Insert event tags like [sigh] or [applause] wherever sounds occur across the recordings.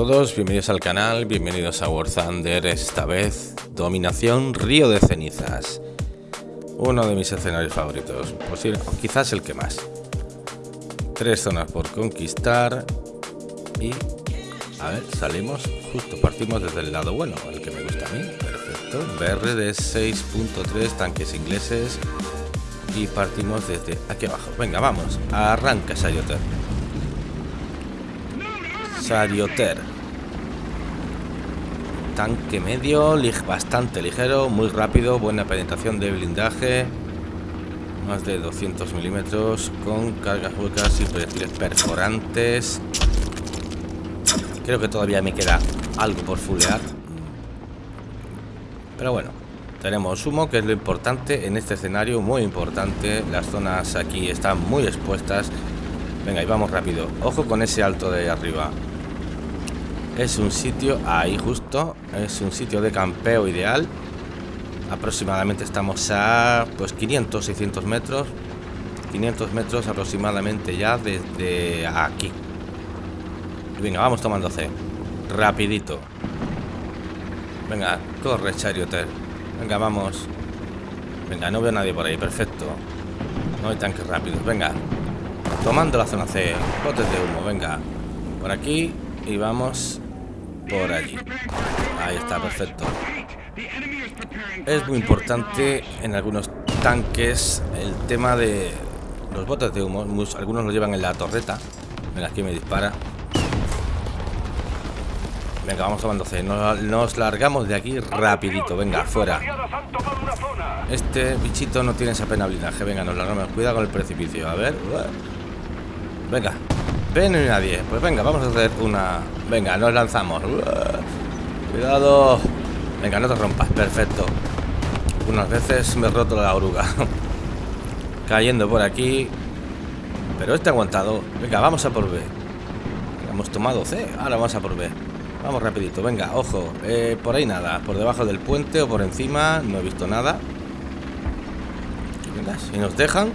Todos, bienvenidos al canal, bienvenidos a War Thunder, esta vez Dominación Río de Cenizas. Uno de mis escenarios favoritos, posible, quizás el que más. Tres zonas por conquistar y... A ver, salimos, justo partimos desde el lado bueno, el que me gusta a mí, perfecto. BR de 6.3 tanques ingleses y partimos desde aquí abajo. Venga, vamos, arranca Sayoter. Sarioter. Tanque medio, bastante ligero, muy rápido, buena penetración de blindaje. Más de 200 milímetros con cargas huecas y proyectiles perforantes. Creo que todavía me queda algo por fulear. Pero bueno, tenemos humo, que es lo importante en este escenario, muy importante. Las zonas aquí están muy expuestas. Venga, y vamos rápido. Ojo con ese alto de arriba. Es un sitio, ahí justo, es un sitio de campeo ideal. Aproximadamente estamos a pues 500, 600 metros. 500 metros aproximadamente ya desde aquí. venga, vamos tomando C. Rapidito. Venga, corre, Charioter. Venga, vamos. Venga, no veo nadie por ahí, perfecto. No hay tanques rápidos, venga. Tomando la zona C. Botes de humo, venga. Por aquí y vamos por allí. Ahí está, perfecto. Es muy importante en algunos tanques el tema de los botes de humo. Algunos lo llevan en la torreta. Venga, aquí me dispara. Venga, vamos tomando C. Nos, nos largamos de aquí rapidito. Venga, fuera. Este bichito no tiene esa pena blindaje. Venga, nos largamos. Cuidado con el precipicio. A ver. Venga, Ven y nadie. Pues venga, vamos a hacer una... Venga, nos lanzamos. Cuidado. Venga, no te rompas. Perfecto. Unas veces me he roto la oruga. [laughs] Cayendo por aquí. Pero este aguantado. Venga, vamos a por B. Hemos tomado C. Ahora vamos a por B. Vamos rapidito. Venga, ojo. Eh, por ahí nada. Por debajo del puente o por encima. No he visto nada. Venga, si nos dejan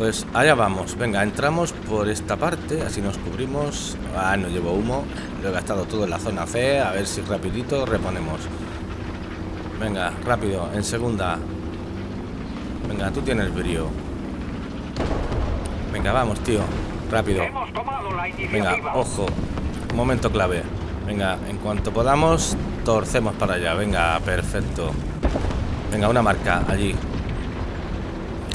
pues allá vamos. Venga, entramos por esta parte. Así nos cubrimos. Ah, no llevo humo. Lo he gastado todo en la zona C. A ver si rapidito reponemos. Venga, rápido. En segunda. Venga, tú tienes brío. Venga, vamos, tío. Rápido. Venga, ojo. Momento clave. Venga, en cuanto podamos, torcemos para allá. Venga, perfecto. Venga, una marca allí.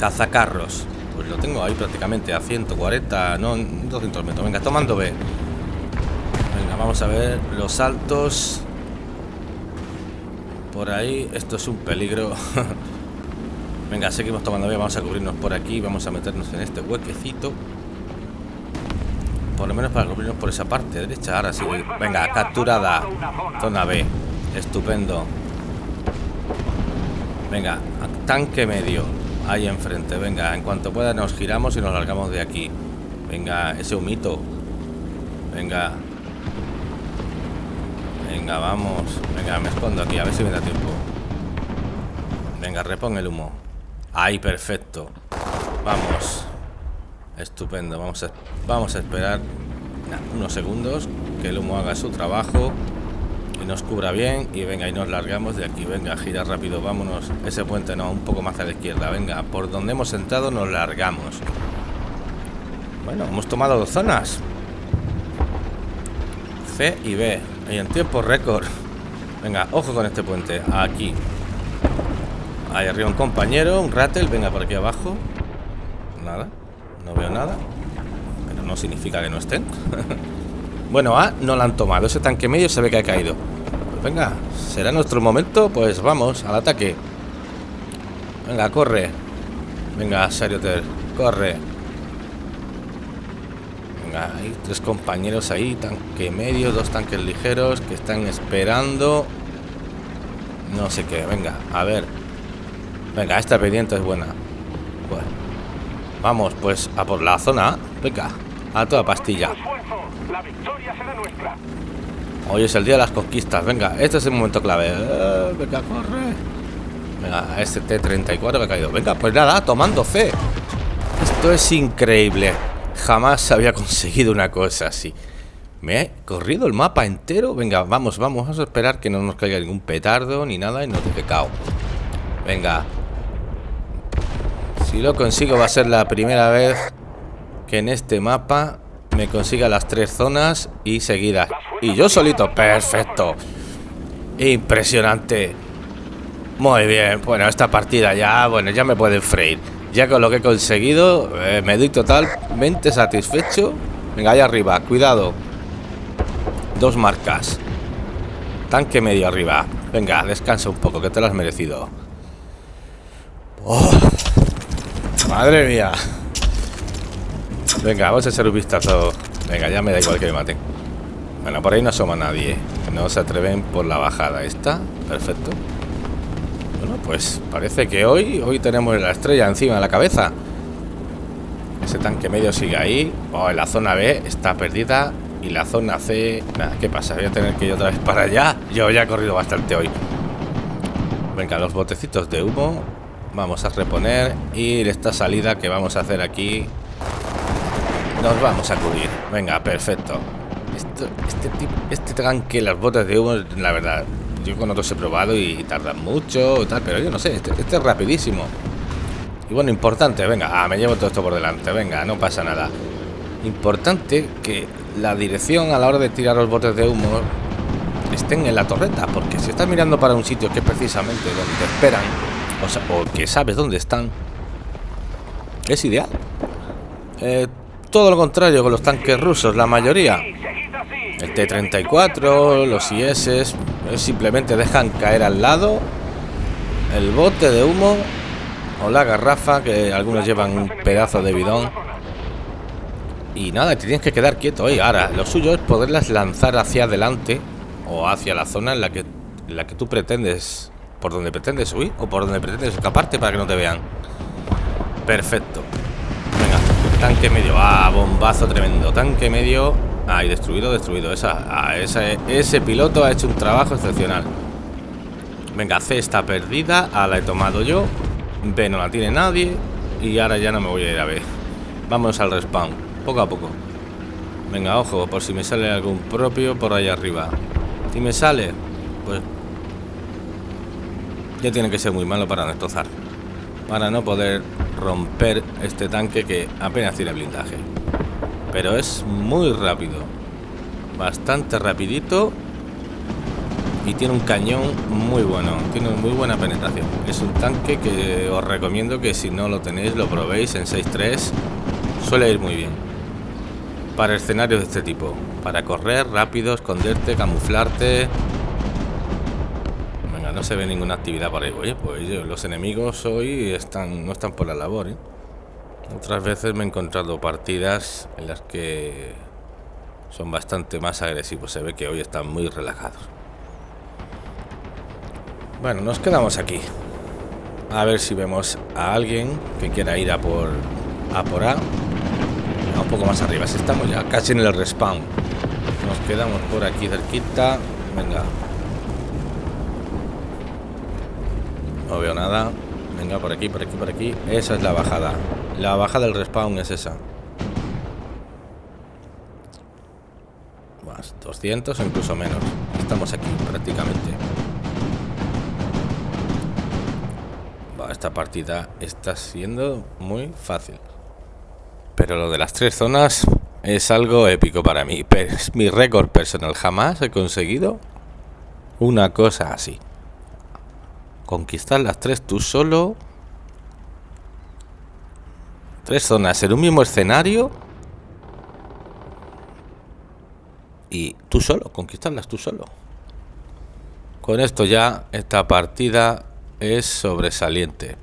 Cazacarros. Pues lo tengo ahí prácticamente a 140, no, 200 metros. Venga, tomando B. Venga, vamos a ver los saltos. Por ahí, esto es un peligro. [laughs] Venga, seguimos tomando B. Vamos a cubrirnos por aquí. Vamos a meternos en este huequecito. Por lo menos para cubrirnos por esa parte derecha. Ahora sí. Venga, capturada. Zona B. Estupendo. Venga, tanque medio. Ahí enfrente, venga, en cuanto pueda nos giramos y nos largamos de aquí. Venga, ese humito. Venga. Venga, vamos. Venga, me escondo aquí, a ver si me da tiempo. Venga, repon el humo. Ahí, perfecto. Vamos. Estupendo, vamos a, vamos a esperar unos segundos que el humo haga su trabajo nos cubra bien y venga y nos largamos de aquí. Venga gira rápido vámonos ese puente no un poco más a la izquierda. Venga por donde hemos entrado nos largamos. Bueno hemos tomado dos zonas. C y B y en tiempo récord. Venga ojo con este puente aquí. Ahí arriba un compañero un rattle venga por aquí abajo. Nada no veo nada pero no significa que no estén [laughs] Bueno, A no la han tomado. Ese tanque medio se ve que ha caído. Venga, será nuestro momento. Pues vamos, al ataque. Venga, corre. Venga, Sarioter, corre. Venga, hay tres compañeros ahí, tanque medio, dos tanques ligeros que están esperando. No sé qué, venga, a ver. Venga, esta pendiente es buena. Bueno, vamos pues a por la zona. Venga, a toda pastilla. La victoria será nuestra. Hoy es el día de las conquistas. Venga, este es el momento clave. Eh, venga, corre. Venga, este T-34 me ha caído. Venga, pues nada, tomando fe. Esto es increíble. Jamás había conseguido una cosa así. Me he corrido el mapa entero. Venga, vamos, vamos, vamos a esperar que no nos caiga ningún petardo ni nada y nos deje cao. Venga. Si lo consigo va a ser la primera vez que en este mapa me consiga las tres zonas y seguidas. Y yo solito, perfecto. Impresionante. Muy bien, bueno, esta partida ya, bueno, ya me pueden freír. Ya con lo que he conseguido, eh, me doy totalmente satisfecho. Venga, ahí arriba, cuidado. Dos marcas. Tanque medio arriba. Venga, descansa un poco, que te lo has merecido. Oh, madre mía. Venga, vamos a hacer un vistazo. Venga, ya me da igual que me maten. Bueno, por ahí no asoma nadie. No se atreven por la bajada. ¿Esta? Perfecto. Bueno, pues parece que hoy hoy tenemos la estrella encima de la cabeza. Ese tanque medio sigue ahí. Oh, la zona B está perdida. Y la zona C... Nada, ¿qué pasa? Voy a tener que ir otra vez para allá. Yo ya he corrido bastante hoy. Venga, los botecitos de humo. Vamos a reponer. Y esta salida que vamos a hacer aquí... Nos vamos a cubrir. Venga, perfecto. este, este tanque, las botas de humo, la verdad, yo con otros he probado y tardan mucho y tal, pero yo no sé, este, este, es rapidísimo. Y bueno, importante, venga, ah, me llevo todo esto por delante, venga, no pasa nada. Importante que la dirección a la hora de tirar los botes de humo estén en la torreta, porque si estás mirando para un sitio que es precisamente donde te esperan, o, sea, o que sabes dónde están, es ideal. Eh, todo lo contrario con los tanques rusos, la mayoría. El T-34, los IS, simplemente dejan caer al lado el bote de humo o la garrafa, que algunos llevan un pedazo de bidón y nada, te tienes que quedar quieto. Y ahora, lo suyo es poderlas lanzar hacia adelante o hacia la zona en la que, la que tú pretendes, por donde pretendes huir o por donde pretendes escaparte para que no te vean. Perfecto. Tanque medio. Ah, bombazo tremendo. Tanque medio. Ah, y destruido, destruido. Esa, ah, ese piloto ha hecho un trabajo excepcional. Venga, C está perdida. A la he tomado yo. B no la tiene nadie. Y ahora ya no me voy a ir a B. Vamos al respawn poco a poco. Venga, ojo, por si me sale algún propio por ahí arriba. Si me sale, pues... Ya tiene que ser muy malo para destrozar. Para no poder romper este tanque que apenas tiene blindaje. Pero es muy rápido. Bastante rapidito. Y tiene un cañón muy bueno. Tiene muy buena penetración. Es un tanque que os recomiendo que si no lo tenéis lo probéis en 6.3. Suele ir muy bien para escenarios de este tipo. Para correr rápido, esconderte, camuflarte. No se ve ninguna actividad por ahí. Oye, pues los enemigos hoy están no están por la labor, ¿eh? Otras veces me he encontrado partidas en las que son bastante más agresivos. Se ve que hoy están muy relajados. Bueno, nos quedamos aquí. A ver si vemos a alguien que quiera ir a por a por A un poco más arriba. Si estamos ya casi en el respawn. Nos quedamos por aquí cerquita. Venga. No veo nada. Venga, por aquí, por aquí, por aquí. Esa es la bajada. La bajada del respawn es esa. Más 200 o incluso menos. Estamos aquí prácticamente. esta partida está siendo muy fácil. Pero lo de las tres zonas es algo épico para mí. Es mi récord personal. Jamás he conseguido una cosa así. Conquistar las tres tú solo. Tres zonas en un mismo escenario. Y tú solo, conquistarlas tú solo. Con esto ya esta partida es sobresaliente.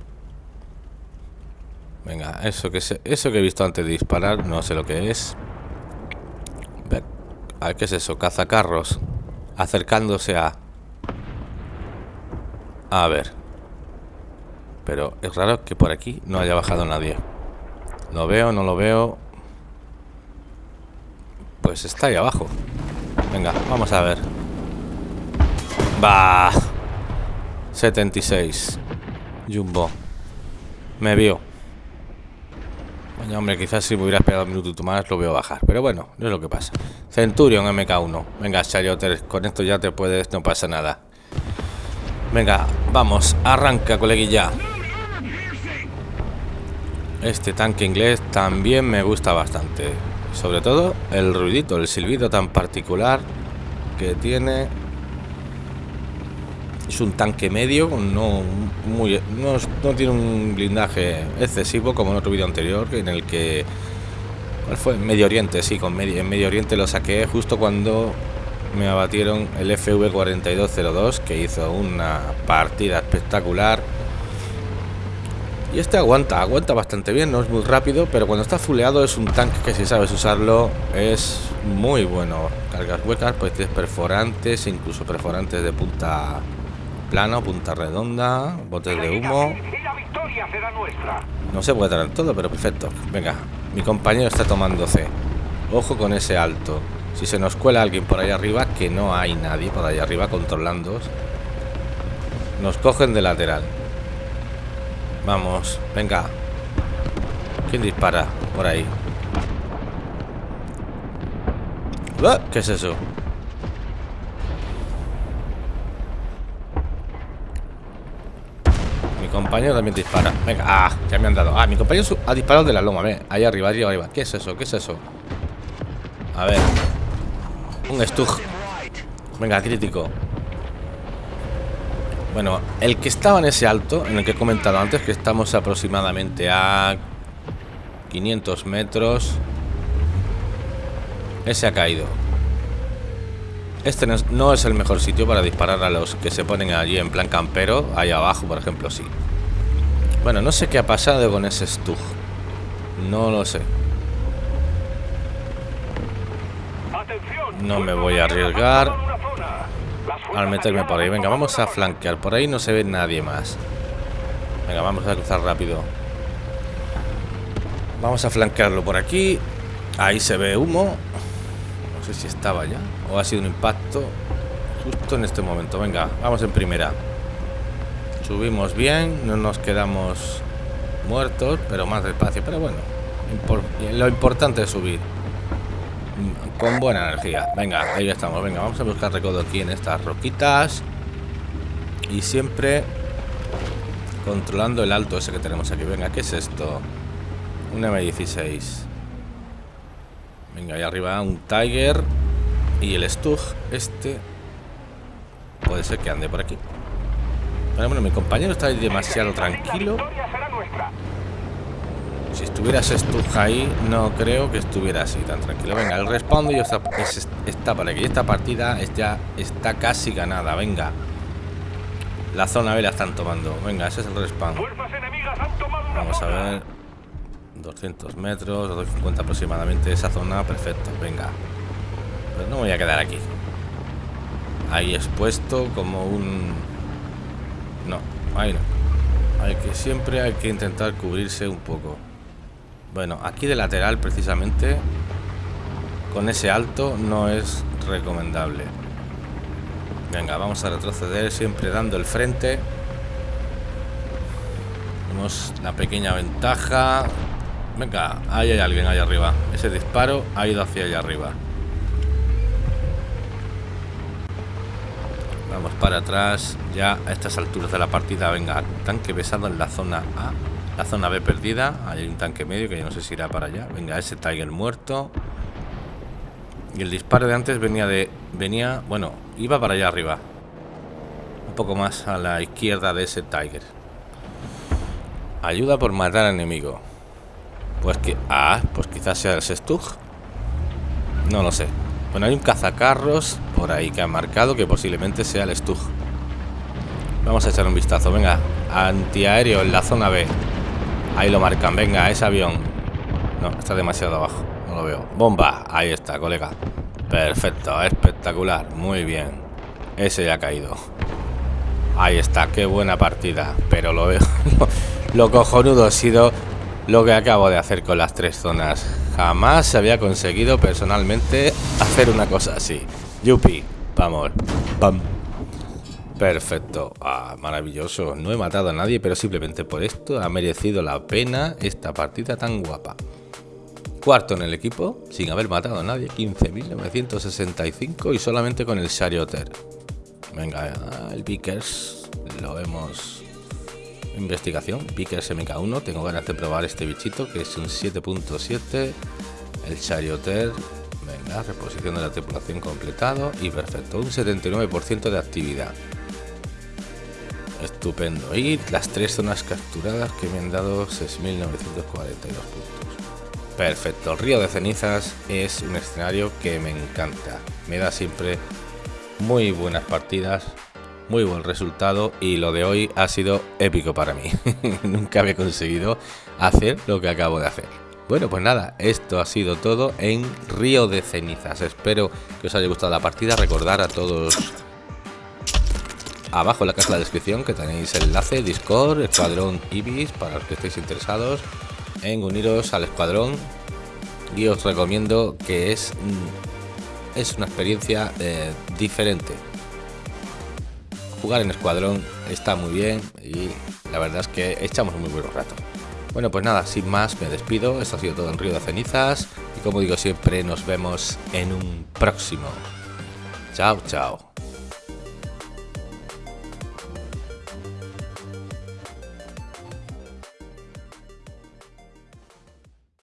Venga, eso que, eso que he visto antes de disparar, no sé lo que es. A ver, ¿qué es eso? Cazacarros. Acercándose a... A ver. Pero es raro que por aquí no haya bajado nadie. Lo veo, no lo veo. Pues está ahí abajo. Venga, vamos a ver. Va. 76. Jumbo. Me vio. hombre, quizás si me hubiera esperado un minuto más lo veo bajar. Pero bueno, no es lo que pasa. Centurion MK1. Venga, Charioter, con esto ya te puedes, no pasa nada. Venga, vamos, arranca, coleguilla. Este tanque inglés también me gusta bastante. Sobre todo el ruidito, el silbido tan particular que tiene. Es un tanque medio, no, muy, no, tiene un blindaje excesivo como en otro vídeo anterior en el que... ¿Cuál fue? Medio Oriente, sí, con medio, en Medio Oriente lo saqué justo cuando me abatieron el FV4202 que hizo una partida espectacular y este aguanta, aguanta bastante bien, no es muy rápido, pero cuando está fuleado es un tanque que si sabes usarlo es muy bueno. Cargas huecas, pues tienes perforantes, incluso perforantes de punta plano, punta redonda, botes de humo. No se puede traer todo, pero perfecto. Venga, mi compañero está tomando C. Ojo con ese alto. Si se nos cuela alguien por ahí arriba, que no hay nadie por ahí arriba controlando, nos cogen de lateral. Vamos, venga. ¿Quién dispara por ahí? ¡Ah! ¿Qué es eso? Mi compañero también dispara. Venga, ah, ya me han dado. Ah, mi compañero ha disparado de la loma, ver. Ahí arriba, arriba, arriba. ¿Qué es eso? ¿Qué es eso? A ver. Un Stug. Venga, crítico. Bueno, el que estaba en ese alto, en el que he comentado antes, que estamos aproximadamente a 500 metros, ese ha caído. Este no es el mejor sitio para disparar a los que se ponen allí en plan campero. Ahí abajo, por ejemplo, sí. Bueno, no sé qué ha pasado con ese Stug. No lo sé. No me voy a arriesgar al meterme por ahí. Venga, vamos a flanquear. Por ahí no se ve nadie más. Venga, vamos a cruzar rápido. Vamos a flanquearlo por aquí. Ahí se ve humo. No sé si estaba ya. O ha sido un impacto. Justo en este momento. Venga, vamos en primera. Subimos bien. No nos quedamos muertos. Pero más despacio. Pero bueno. Lo importante es subir con buena energía. Venga, ahí estamos. Venga, vamos a buscar recodo aquí en estas roquitas. Y siempre controlando el alto ese que tenemos aquí. Venga, ¿qué es esto? Un M16. Venga, ahí arriba un Tiger. Y el Stug, este... Puede ser que ande por aquí. Pero bueno, mi compañero está demasiado tranquilo. Si estuvieras estuja ahí, no creo que estuviera así tan tranquilo. Venga, el respawn y está, está para que esta partida ya está casi ganada. Venga. La zona B la están tomando. Venga, ese es el respawn. Vamos a ver. 200 metros, 250 aproximadamente. Esa zona, perfecto. Venga. Pero no voy a quedar aquí. Ahí expuesto como un... No, ahí no. Hay que siempre hay que intentar cubrirse un poco. Bueno, aquí de lateral precisamente con ese alto no es recomendable. Venga, vamos a retroceder siempre dando el frente. Tenemos la pequeña ventaja. Venga, ahí hay alguien allá arriba. Ese disparo ha ido hacia allá arriba. Vamos para atrás. Ya a estas alturas de la partida, venga, tanque pesado en la zona A. La zona B perdida. Hay un tanque medio que yo no sé si irá para allá. Venga, ese Tiger muerto. Y el disparo de antes venía de... Venía... Bueno, iba para allá arriba. Un poco más a la izquierda de ese Tiger. Ayuda por matar al enemigo. Pues que... Ah, pues quizás sea el Stug. No lo sé. Bueno, hay un cazacarros por ahí que ha marcado que posiblemente sea el Stug. Vamos a echar un vistazo. Venga, antiaéreo en la zona B. Ahí lo marcan, venga, ese avión. No, está demasiado abajo. No lo veo, bomba, ahí está, colega. Perfecto, espectacular. Muy bien, ese ya ha caído. Ahí está, qué buena partida. Pero lo veo. [laughs] Lo cojonudo ha sido Lo que acabo de hacer con las tres zonas. Jamás se había conseguido personalmente Hacer una cosa así. Yupi, vamos. Pam Perfecto, ah, maravilloso. No he matado a nadie, pero simplemente por esto ha merecido la pena esta partida tan guapa. Cuarto en el equipo, sin haber matado a nadie, 15.965 y solamente con el Charioter. Venga, el Vickers, lo vemos. Investigación, Vickers MK1, tengo ganas de probar este bichito que es un 7.7. El Charioter, venga, reposición de la tripulación completado y perfecto, un 79% de actividad. Estupendo. Y las tres zonas capturadas que me han dado 6.942 puntos. Perfecto. El río de cenizas es un escenario que me encanta. Me da siempre muy buenas partidas, muy buen resultado y lo de hoy ha sido épico para mí. [laughs] Nunca había conseguido hacer lo que acabo de hacer. Bueno, pues nada, esto ha sido todo en Río de Cenizas. Espero que os haya gustado la partida. Recordar a todos abajo en la caja de la descripción que tenéis el enlace Discord, Escuadrón Ibis, para los que estéis interesados en uniros al escuadrón. Y os recomiendo que es, mm, es una experiencia eh, diferente. Jugar en escuadrón está muy bien y la verdad es que echamos muy buen rato. Bueno, pues nada, sin más me despido. Esto ha sido todo en Río de Cenizas. Y como digo siempre, nos vemos en un próximo. Chao, chao.